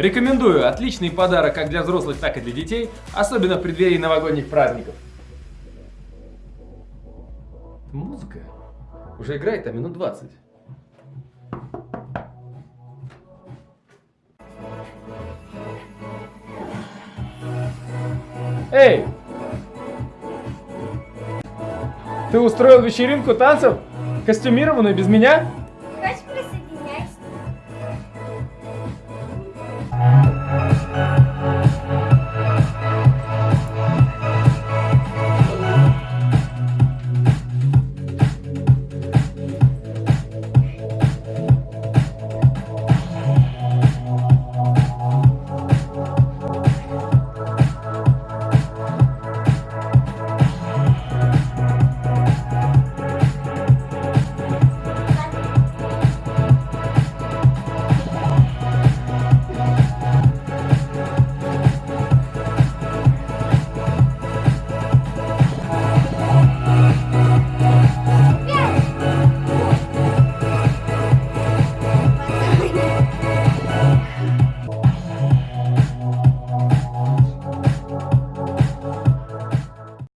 Рекомендую. Отличный подарок как для взрослых, так и для детей, особенно в преддверии новогодних праздников. Музыка уже играет, а минут 20. Эй! Ты устроил вечеринку танцев? Костюмированную без меня?